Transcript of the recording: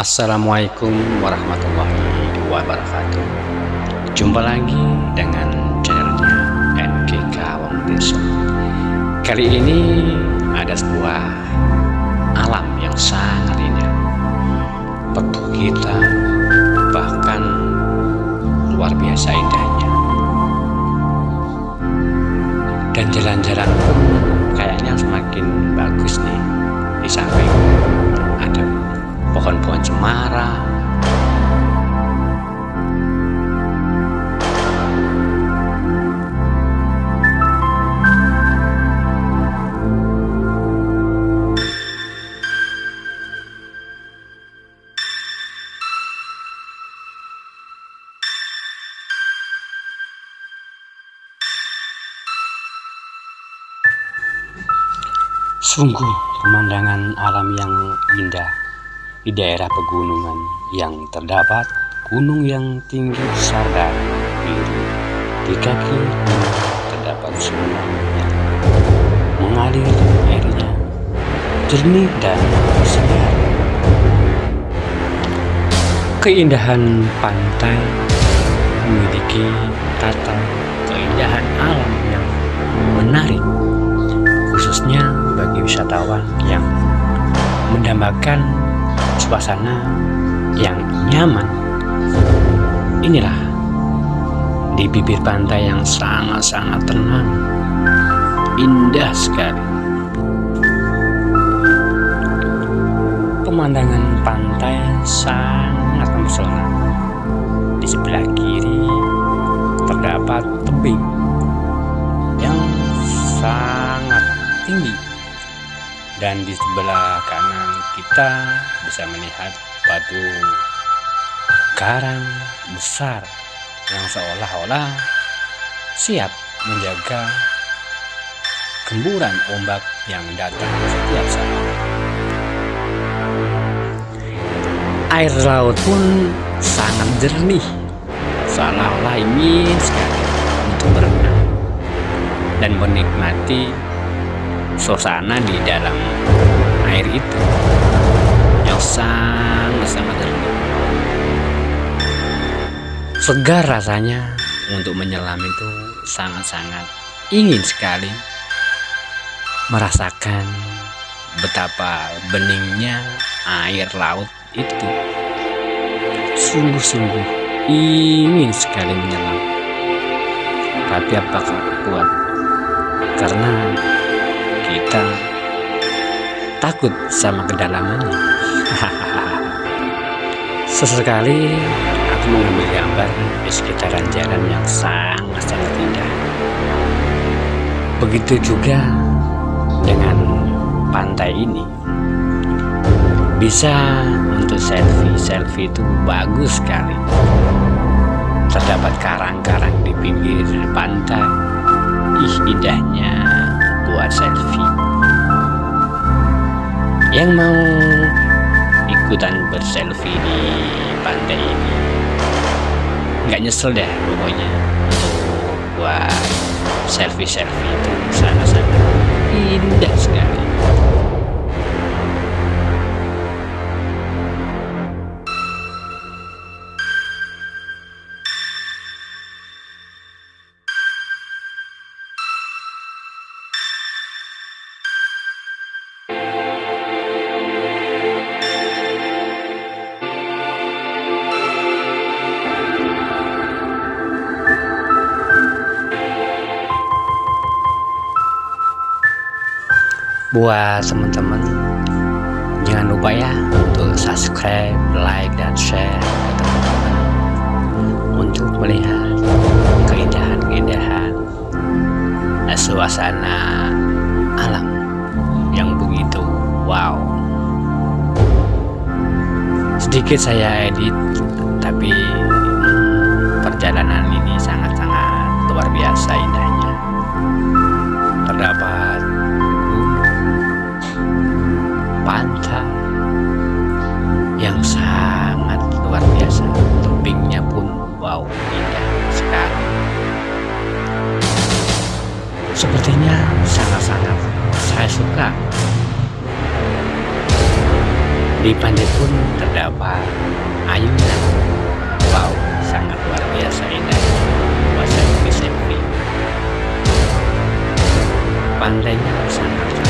Assalamualaikum warahmatullahi wabarakatuh. Jumpa lagi dengan channelnya NGK Wong Deso Kali ini ada sebuah alam yang sangat indah. Perbukitan bahkan luar biasa indahnya. Dan jalan-jalan pun kayaknya semakin bagus nih. Di samping ada pohon-pohon cemara. Sungguh pemandangan alam yang indah di daerah pegunungan yang terdapat gunung yang tinggi serta biru. Di kaki terdapat sungai yang mengalir airnya jernih dan segar. Keindahan pantai memiliki tata keindahan alam yang menarik khususnya bagi wisatawan yang mendambakan suasana yang nyaman. Inilah di bibir pantai yang sangat-sangat tenang, indah sekali. Pemandangan pantai sangat mempesona. Di sebelah kiri terdapat tebing yang sangat tinggi dan di sebelah kanan kita bisa melihat batu karang besar yang seolah-olah siap menjaga gemburan ombak yang datang setiap saat. Air laut pun sangat jernih, seolah-olah ingin sekali untuk berenang dan menikmati suasana di dalam air itu yang sangat-sangat jernih. Segar rasanya untuk menyelam itu sangat-sangat ingin sekali merasakan betapa beningnya air laut itu. Sungguh-sungguh ingin sekali menyelam. Tapi apakah kuat? Karena takut sama kedalamannya. Sesekali aku mengambil gambar di sekitaran jalan yang sangat-sangat indah. Begitu juga dengan pantai ini. Bisa untuk selfie, selfie itu bagus sekali. Terdapat karang-karang di pinggir pantai. Ih, indahnya buat selfie. Yang mau ikutan berselfie di pantai ini nggak nyesel deh pokoknya buat selfie-selfie itu sangat-sangat indah sekali. Buat teman-teman. Jangan lupa ya untuk subscribe like dan share teman-teman untuk melihat keindahan-keindahan suasana alam yang begitu wow. Sedikit saya edit sepertinya sangat-sangat saya suka. Di pantai pun terdapat ayunan. Wow, sangat luar biasa indah. Bahasa Indonesia. Pantainya sangat